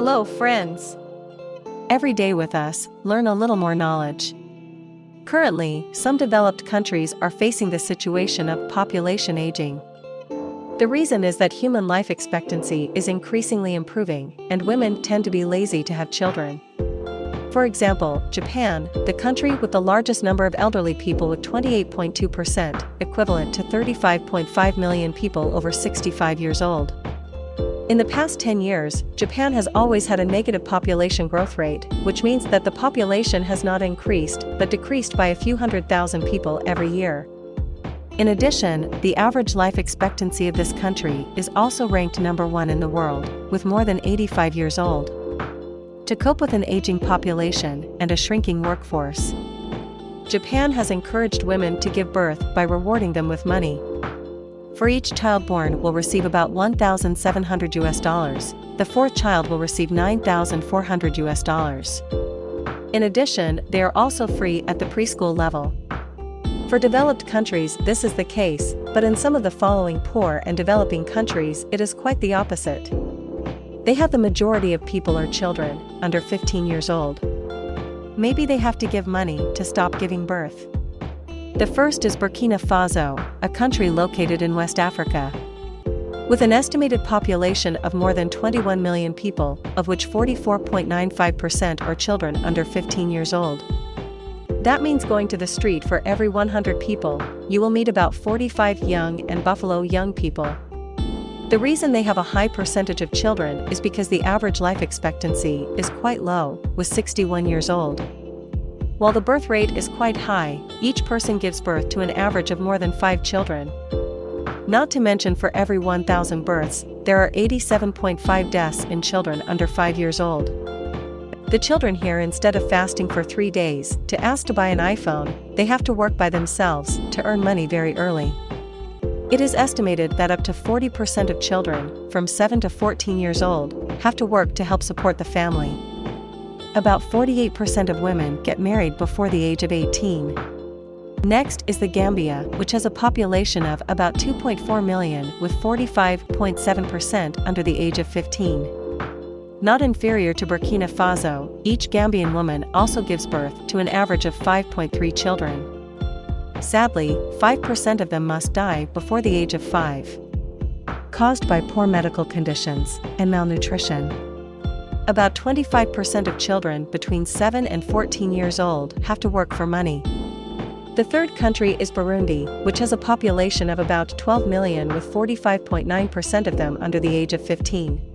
Hello, friends. Every day with us, learn a little more knowledge. Currently, some developed countries are facing the situation of population aging. The reason is that human life expectancy is increasingly improving, and women tend to be lazy to have children. For example, Japan, the country with the largest number of elderly people with 28.2%, equivalent to 35.5 million people over 65 years old. In the past 10 years, Japan has always had a negative population growth rate, which means that the population has not increased but decreased by a few hundred thousand people every year. In addition, the average life expectancy of this country is also ranked number one in the world, with more than 85 years old. To cope with an aging population and a shrinking workforce, Japan has encouraged women to give birth by rewarding them with money for each child born will receive about 1,700 US dollars, the fourth child will receive 9,400 US dollars. In addition, they are also free at the preschool level. For developed countries this is the case, but in some of the following poor and developing countries it is quite the opposite. They have the majority of people are children, under 15 years old. Maybe they have to give money to stop giving birth. The first is Burkina Faso, a country located in West Africa. With an estimated population of more than 21 million people, of which 44.95% are children under 15 years old. That means going to the street for every 100 people, you will meet about 45 young and buffalo young people. The reason they have a high percentage of children is because the average life expectancy is quite low, with 61 years old. While the birth rate is quite high, each person gives birth to an average of more than 5 children. Not to mention for every 1,000 births, there are 87.5 deaths in children under 5 years old. The children here instead of fasting for 3 days to ask to buy an iPhone, they have to work by themselves to earn money very early. It is estimated that up to 40% of children, from 7 to 14 years old, have to work to help support the family. About 48% of women get married before the age of 18. Next is the Gambia, which has a population of about 2.4 million with 45.7% under the age of 15. Not inferior to Burkina Faso, each Gambian woman also gives birth to an average of 5.3 children. Sadly, 5% of them must die before the age of 5. Caused by poor medical conditions and malnutrition. About 25% of children between 7 and 14 years old have to work for money. The third country is Burundi, which has a population of about 12 million with 45.9% of them under the age of 15.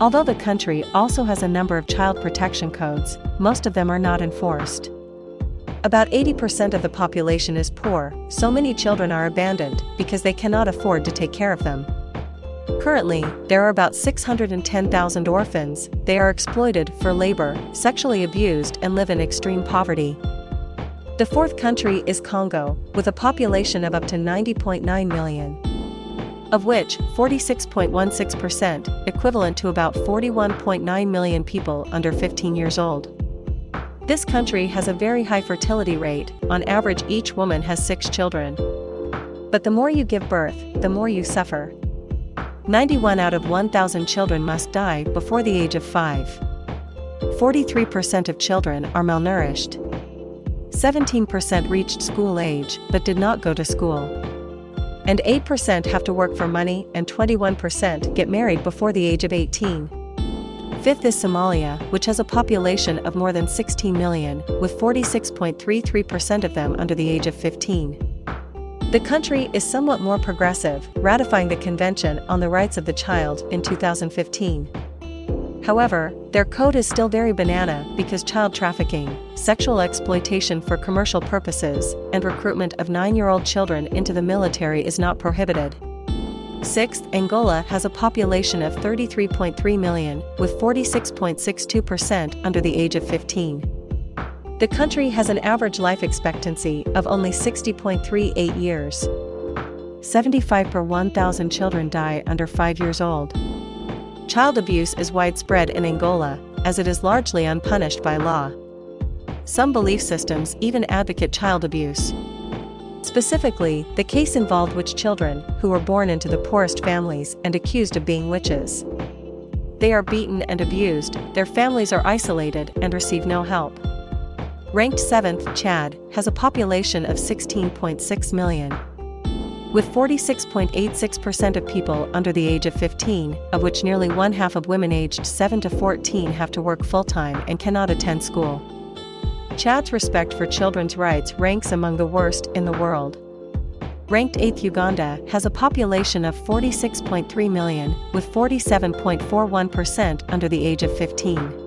Although the country also has a number of child protection codes, most of them are not enforced. About 80% of the population is poor, so many children are abandoned because they cannot afford to take care of them. Currently, there are about 610,000 orphans, they are exploited for labor, sexually abused and live in extreme poverty. The fourth country is Congo, with a population of up to 90.9 million. Of which, 46.16%, equivalent to about 41.9 million people under 15 years old. This country has a very high fertility rate, on average each woman has six children. But the more you give birth, the more you suffer. 91 out of 1,000 children must die before the age of 5. 43% of children are malnourished. 17% reached school age but did not go to school. And 8% have to work for money and 21% get married before the age of 18. Fifth is Somalia, which has a population of more than 16 million, with 46.33% of them under the age of 15. The country is somewhat more progressive, ratifying the Convention on the Rights of the Child in 2015. However, their code is still very banana because child trafficking, sexual exploitation for commercial purposes, and recruitment of nine-year-old children into the military is not prohibited. Sixth, Angola has a population of 33.3 million, with 46.62% under the age of 15. The country has an average life expectancy of only 60.38 years. 75 per 1,000 children die under 5 years old. Child abuse is widespread in Angola, as it is largely unpunished by law. Some belief systems even advocate child abuse. Specifically, the case involved witch children who were born into the poorest families and accused of being witches. They are beaten and abused, their families are isolated and receive no help. Ranked 7th, Chad, has a population of 16.6 million. With 46.86% of people under the age of 15, of which nearly one half of women aged 7 to 14 have to work full time and cannot attend school. Chad's respect for children's rights ranks among the worst in the world. Ranked 8th Uganda has a population of 46.3 million, with 47.41% under the age of 15.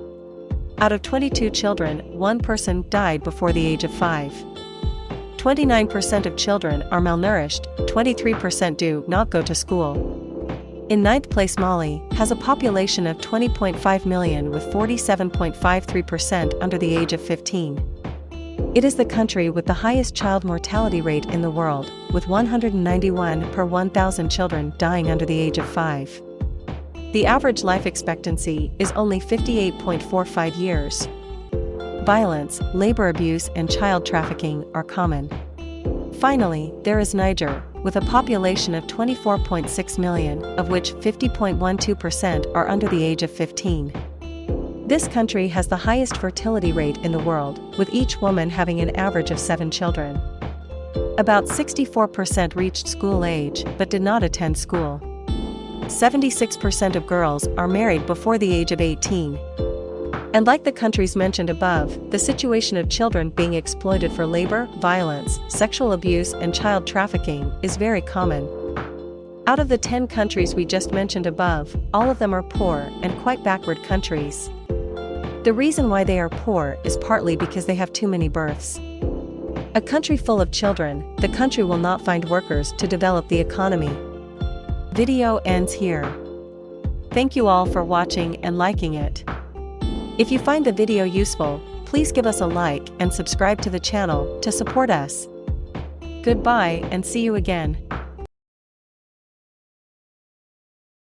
Out of 22 children, one person died before the age of 5. 29% of children are malnourished, 23% do not go to school. In ninth place Mali has a population of 20.5 million with 47.53% under the age of 15. It is the country with the highest child mortality rate in the world, with 191 per 1,000 children dying under the age of 5. The average life expectancy is only 58.45 years. Violence, labor abuse and child trafficking are common. Finally, there is Niger, with a population of 24.6 million, of which 50.12% are under the age of 15. This country has the highest fertility rate in the world, with each woman having an average of seven children. About 64% reached school age but did not attend school. 76% of girls are married before the age of 18. And like the countries mentioned above, the situation of children being exploited for labor, violence, sexual abuse, and child trafficking is very common. Out of the 10 countries we just mentioned above, all of them are poor and quite backward countries. The reason why they are poor is partly because they have too many births. A country full of children, the country will not find workers to develop the economy. Video ends here. Thank you all for watching and liking it. If you find the video useful, please give us a like and subscribe to the channel to support us. Goodbye and see you again.